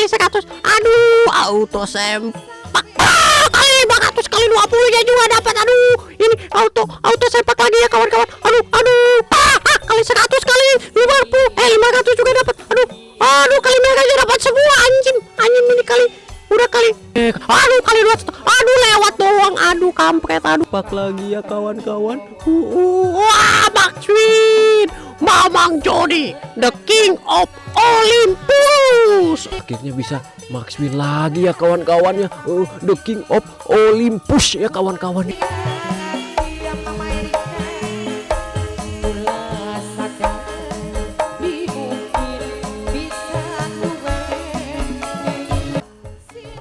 kali 100 aduh auto sempak. Ah, kali 500 kali 20 nya juga dapat. Aduh ini auto auto sempak lagi ya kawan-kawan. Aduh aduh. Ah, ah, kali 100 kali 50 eh 500 juga dapat. Aduh aduh kali merah aja dapat semua anjing. Anjing ini kali udah kali. Eh, aduh kali 200 aduh lewat doang aduh kampret aduh. Pak lagi ya kawan-kawan. Uh, uh, wah Maxwin Mamang Jody the king of Olympus. Akhirnya bisa Max Win lagi ya kawan-kawannya uh, the king of Olympus ya kawan-kawan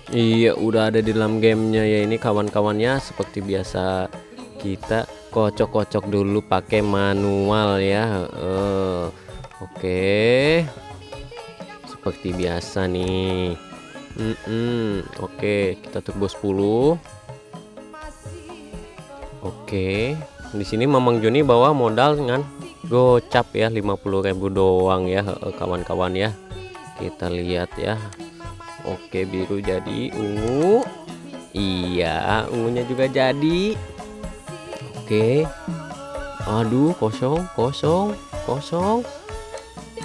Iya udah ada di dalam gamenya ya ini kawan-kawannya seperti biasa kita kocok-kocok dulu pakai manual ya uh, oke okay. seperti biasa nih mm -mm. oke okay, kita turbo 10 oke okay. di sini Mamang Joni bawa modal dengan gocap ya 50.000 doang ya kawan-kawan ya kita lihat ya Oke biru jadi ungu Iya ungunya juga jadi. Oke. Aduh kosong kosong kosong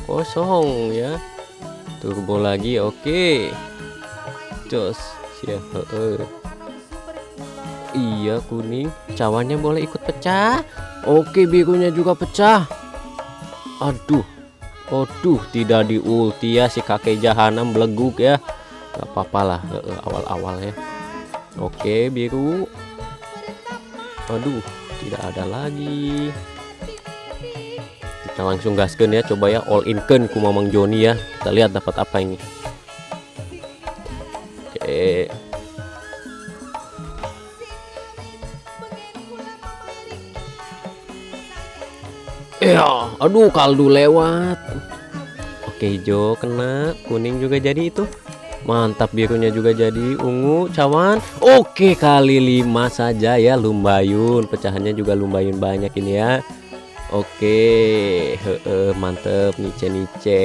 kosong ya. Turbo lagi oke. Jos ya iya kuning. Cawannya boleh ikut pecah. Oke birunya juga pecah. Aduh Aduh tidak di ulti ya si kakek jahanam beleguk ya nggak apa-apa lah awal-awal ya. Oke biru. Aduh tidak ada lagi. Kita langsung gaskan ya coba ya all in kan ku mamang Joni ya. Kita lihat dapat apa ini. Oke. Ya aduh kaldu lewat. Oke hijau kena kuning juga jadi itu mantap birunya juga jadi ungu cawan. Oke kali lima saja ya lumbayun. Pecahannya juga lumbayun banyak ini ya. Oke he -he, mantep nice nice.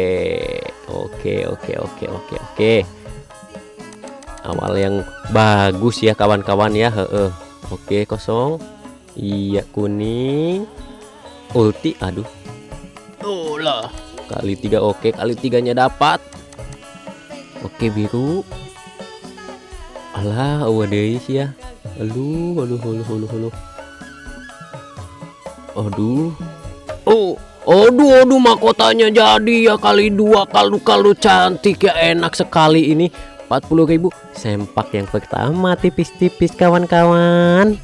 Oke oke oke oke oke. Awal yang bagus ya kawan-kawan ya he -he. oke kosong. Iya kuning. Ulti aduh. Lah. Kali tiga oke kali tiganya dapat Oke biru. Alah awadai sih ya. Aduh aduh aduh aduh aduh. Aduh. Oh Aduh aduh mahkotanya jadi ya. Kali dua kalau kalau cantik ya. Enak sekali ini. 40.000 sempak yang pertama tipis-tipis kawan-kawan.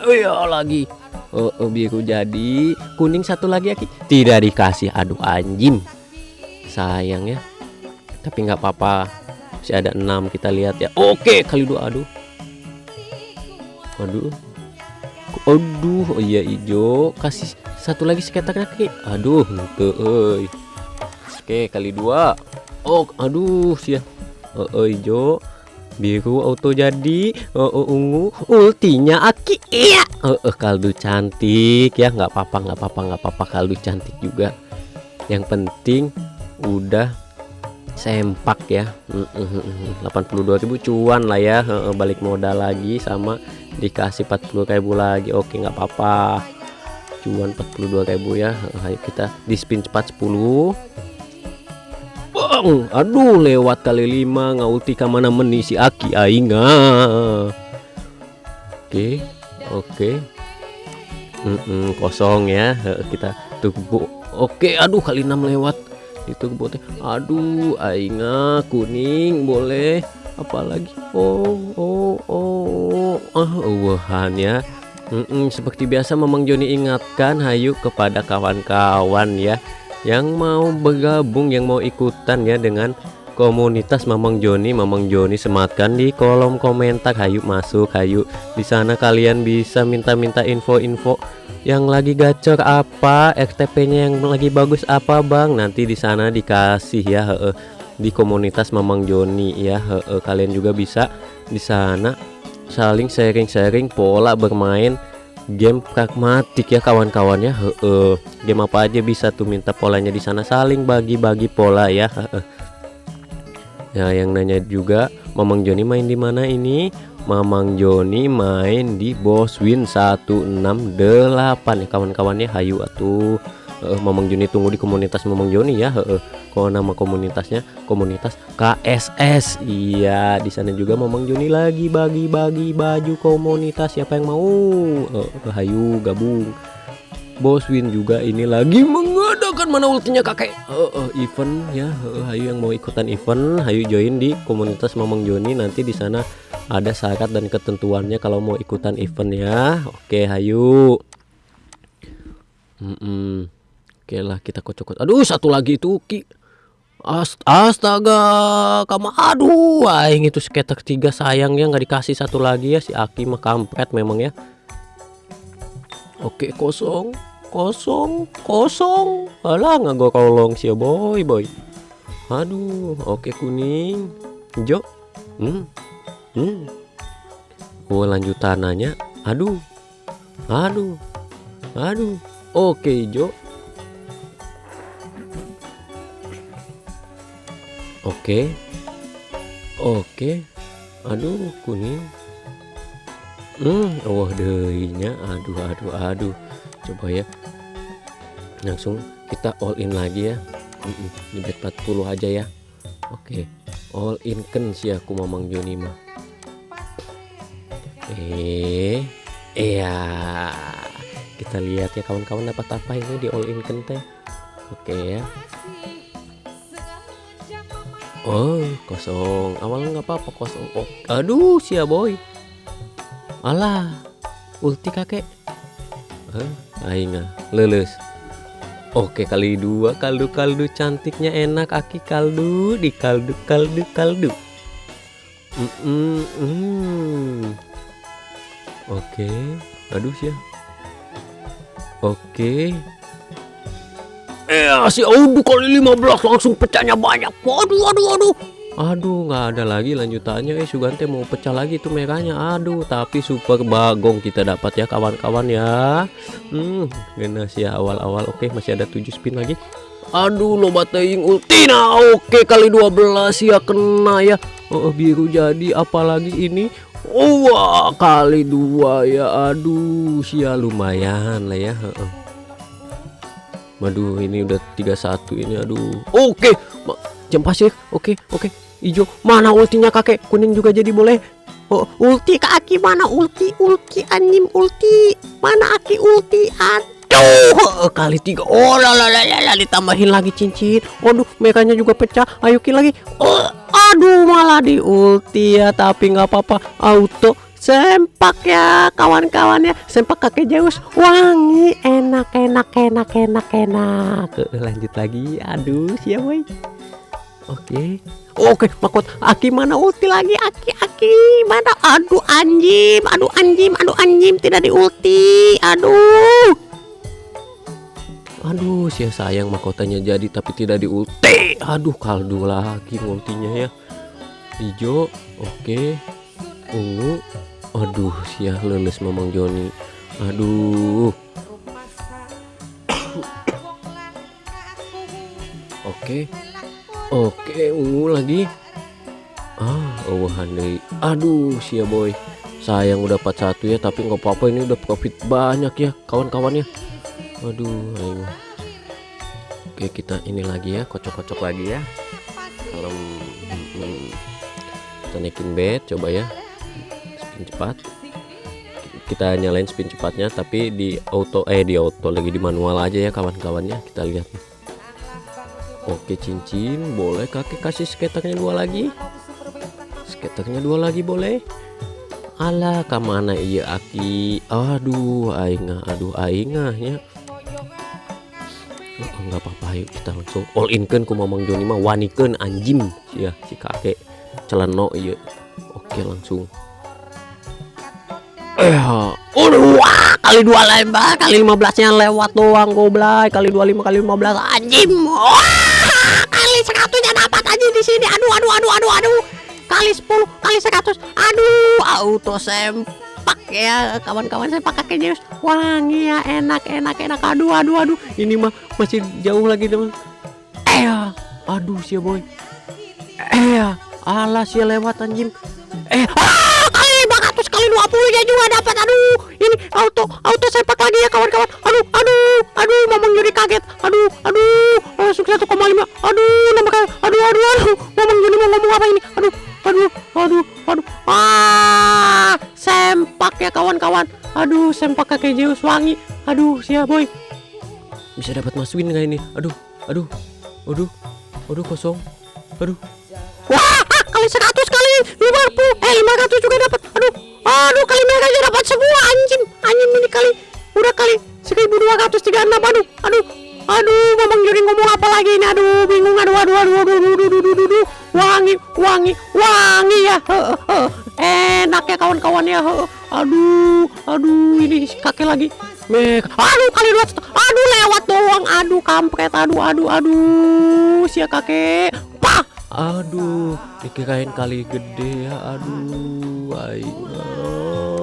Oh iya lagi. Oh, oh biru jadi. Kuning satu lagi ya tidak dikasih aduh anjing. Sayang ya tapi nggak apa-apa. Masih ada enam kita lihat ya. Oke kali dua aduh. Aduh aduh oh iya hijau kasih satu lagi sekitar kaki aduh tuh oke kali dua. Oh aduh sih oh, oh biru auto jadi. Oh, oh ungu. Ultinya aki. Iya. Oh, oh kaldu cantik. Ya nggak apa-apa nggak apa-apa nggak apa-apa. Kaldu cantik juga. Yang penting udah sempak ya. 82.000 cuan lah ya. Balik modal lagi sama dikasih 40.000 lagi. Oke nggak apa-apa. Cuan 42.000 ya. Ayo kita di spin cepat 10 Bang aduh lewat kali 5 ngauti ke mana menisi aki ainga oke oke. Mm -mm, kosong ya. Kita tunggu. Oke aduh kali 6 lewat itu botnya aduh ainga kuning boleh. Apalagi? Oh oh oh. Ah wahan ya. Mm -mm, seperti biasa memang Joni ingatkan hayu kepada kawan-kawan ya. Yang mau bergabung yang mau ikutan ya dengan komunitas Mamang Joni Mamang Joni sematkan di kolom komentar. Hayu masuk hayu. Di sana kalian bisa minta-minta info-info yang lagi gacor apa RTP-nya yang lagi bagus apa Bang? Nanti di sana dikasih ya he -he, di komunitas Mamang Joni ya he -he, kalian juga bisa di sana saling sharing-sharing pola bermain game pragmatik ya kawan-kawannya game apa aja bisa tuh minta polanya di sana. Saling bagi-bagi pola ya ya yang nanya juga Mamang Joni main di mana ini? Mamang Joni main di Boswin 168 ya kawan-kawannya hayu atuh. Uh, Mamang Joni tunggu di komunitas Mamang Joni ya. Uh, kalau nama komunitasnya komunitas KSS iya di sana juga Mamang Joni lagi bagi-bagi baju komunitas. Siapa yang mau? Uh, hayu gabung. Boswin juga ini lagi mengadakan mana ultinya kakek? Uh, uh, event ya. Uh, Hayu yang mau ikutan event. Hayu join di komunitas Mamang Joni. Nanti di sana ada syarat dan ketentuannya kalau mau ikutan event ya. Oke Hayu. Mm -mm. oke lah kita kocok, kocok aduh satu lagi itu Ki. Astaga, kamu aduh, aing itu skater tiga sayangnya nggak dikasih satu lagi ya. Si Aki mah kampret memang ya. Oke kosong kosong kosong. Alah nggak kolong sih boy boy. Aduh oke kuning. Hijau. Hmm hmm. Oh lanjutannya aduh aduh aduh. Oke hijau. Oke. Oke. Aduh kuning. Hmm wah oh, dehnya. Aduh aduh aduh. Coba ya langsung kita all in lagi ya. Di bet 40 aja ya. Oke all in kan sih aku mamang Joni mah. Eh iya. Kita lihat ya kawan-kawan dapat apa ini di all in kan teh. Oke ya. Oh kosong. Awal nggak apa-apa kosong. Oh aduh sia boy. Alah ulti kakek. Huh? aing lulus oke kali dua kaldu kaldu cantiknya enak aki kaldu di kaldu kaldu kaldu. Mm -mm. -mm. oke aduh sih oke. Eh si aduh kali 15 langsung pecahnya banyak. Waduh waduh waduh Aduh nggak ada lagi lanjutannya. Eh Sugante mau pecah lagi tuh merahnya. Aduh tapi super bagong kita dapat ya kawan-kawan ya. Hmm genas ya awal-awal. Oke masih ada 7 spin lagi. Aduh lo bateing ultina. Oke kali 12 ya kena ya. Oh biru jadi apalagi ini? Wah, kali dua ya. Aduh sia lumayan lah ya. Waduh ini udah 31 ini. Aduh. Oke jam pasir oke oke hijau mana ultinya kakek? Kuning juga jadi boleh. Oh ulti kaki mana? Ulti ulti anjing ulti. Mana aki ulti? Aduh kali tiga. Oh lah ditambahin lagi cincin. Waduh mekanya juga pecah. Ayo kill lagi. Oh, aduh malah di ulti ya tapi nggak apa-apa. Auto sempak ya kawan-kawan ya. Sempak kakek Zeus. Wangi enak enak enak enak enak. Lanjut lagi. Aduh siapa Oke. Oke, makot Aki mana ulti lagi? Aki, Aki mana? Aduh anjim, aduh anjim, aduh anjim tidak diulti. Aduh. Aduh, sia sayang mahkotanya jadi tapi tidak diulti. Aduh, kaldu lagi ultinya ya. Hijau, oke. Ungu. Aduh, sia leles Mamang Joni. Aduh. Oke. Oke ungu lagi. Ah oh handai aduh sia boy. Sayang udah dapat satu ya tapi nggak apa-apa ini udah profit banyak ya kawan-kawannya. Aduh ayo. Oke kita ini lagi ya kocok-kocok lagi ya. Kalau hmm, kita naikin bed coba ya. Spin cepat. Kita nyalain spin cepatnya tapi di auto eh di auto lagi di manual aja ya kawan-kawannya. Kita lihat nih Oke cincin boleh kakek kasih skaternya dua lagi? Skaternya dua lagi boleh? Alah ke mana iya aki? Aduh aingah aduh aingah ya. Oh, nggak apa-apa yuk kita langsung all in kan ku mamang Joni mah wanikan anjim ya si kakek celano iya. Oke langsung. Eh wah, kali dua lembah, kali 15 nya lewat doang goblay, kali 25 kali 15 anjim. Wah! Kali seratusnya dapat aja di sini. Aduh aduh aduh aduh aduh. Kali 10 kali 100 aduh auto sempak ya. Kawan-kawan saya pakai kakek wangi ya enak enak enak. Aduh aduh aduh. Ini mah masih jauh lagi teman. Eh aduh sih boy. Eh alas ya lewat anjing. Eh ah, kali 500 kali 20 ya juga dapat. Aduh ini auto auto sepak lagi ya kawan-kawan. Aduh aduh aduh mamang Joni kaget. Aduh aduh langsung 1,5 aduh nambah kali aduh aduh aduh. Mamang Joni mau ngomong apa ini? Aduh aduh aduh aduh. Ah sempak ya kawan-kawan. Aduh sempak kakek Zeus wangi. Aduh siap boy. Bisa dapat mas win nggak ini? Aduh aduh aduh aduh kosong. Aduh. Wah kali 100 kali. 50 eh 500 juga dapat. Aduh aduh kali mereka aja dapat semua anjing. Anjing ini kali. Udah kali 1236 aduh aduh. Aduh ngomong apa lagi ini aduh bingung aduh aduh aduh aduh aduh aduh aduh, aduh, aduh. wangi wangi wangi ya. Enak ya kawan-kawan ya. Aduh aduh ini kakek lagi. Mek, aduh kali dua, aduh lewat doang, aduh kampret, aduh, aduh, aduh, si kakek, pah, aduh, dikirain kali gede ya, aduh, ayo,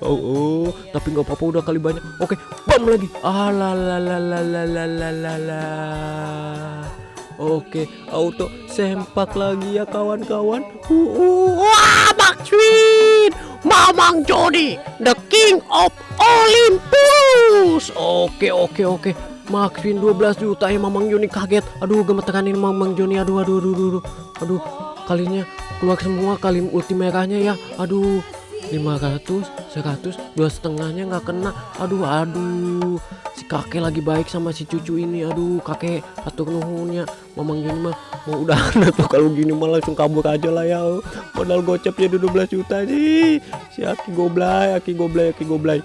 oh, oh. tapi nggak apa-apa udah kali banyak oke okay. bam lagi ah, alalalalalalala oke okay. auto sempak lagi ya kawan-kawan uh, uh. wah Backstreet Mamang Jody the king of Olympus oke okay, oke okay, oke okay. Maxwin 12 juta ya Mamang Joni kaget aduh gemeteran ini Mamang Joni aduh aduh aduh aduh aduh kalinya keluar semua kali ultimate ya aduh 500, 100, dua setengahnya nggak kena. Aduh, aduh. Si kakek lagi baik sama si cucu ini. Aduh, kakek atur nuhunnya. Mamang Joni mah mau udah tuh kalau gini mah langsung kabur aja lah ya. Modal gocapnya 12 juta sih. Si Aki goblay, Aki goblay, Aki goblay.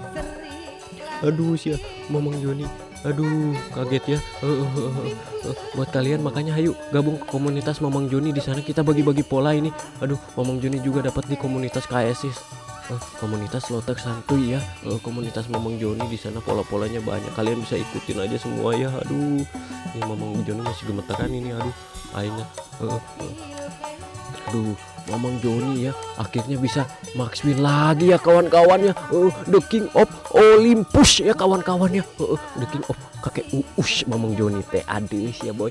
Aduh, si Mamang Joni. Aduh, kaget ya. Eh, eh, eh. Buat kalian makanya ayo gabung ke komunitas Mamang Joni di sana kita bagi-bagi pola ini. Aduh, Mamang Joni juga dapat di komunitas KSIS. Eh, komunitas Lotek Santuy ya. Eh, komunitas Mamang Joni di sana pola-polanya banyak. Kalian bisa ikutin aja semua ya. Aduh, ini Mamang Joni masih gemeteran ini. Aduh, akhirnya. eh, eh. Aduh, Mamang Joni ya akhirnya bisa max lagi ya kawan-kawan ya. Eh, the King of Olympus ya kawan-kawan ya. Eh, eh, the King of kakek Uus Mamang Joni teh adis ya boy.